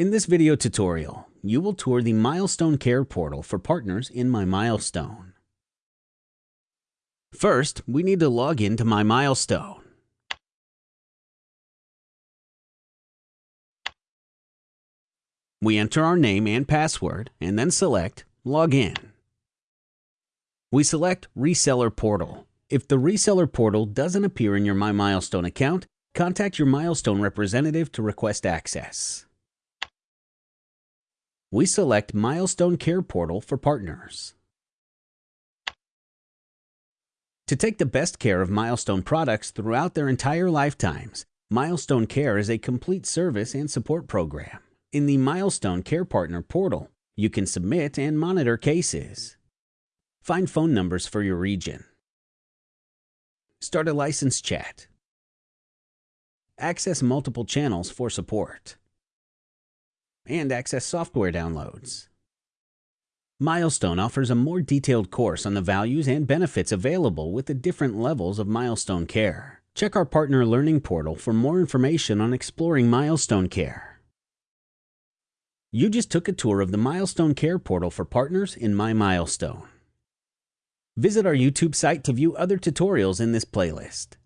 In this video tutorial, you will tour the Milestone Care portal for partners in My Milestone. First, we need to log into My Milestone. We enter our name and password and then select Login. We select Reseller Portal. If the reseller portal doesn't appear in your My Milestone account, contact your Milestone representative to request access. We select Milestone Care Portal for partners. To take the best care of Milestone products throughout their entire lifetimes, Milestone Care is a complete service and support program. In the Milestone Care Partner portal, you can submit and monitor cases. Find phone numbers for your region. Start a license chat. Access multiple channels for support. And access software downloads. Milestone offers a more detailed course on the values and benefits available with the different levels of Milestone Care. Check our partner learning portal for more information on exploring Milestone Care. You just took a tour of the Milestone Care portal for partners in My Milestone. Visit our YouTube site to view other tutorials in this playlist.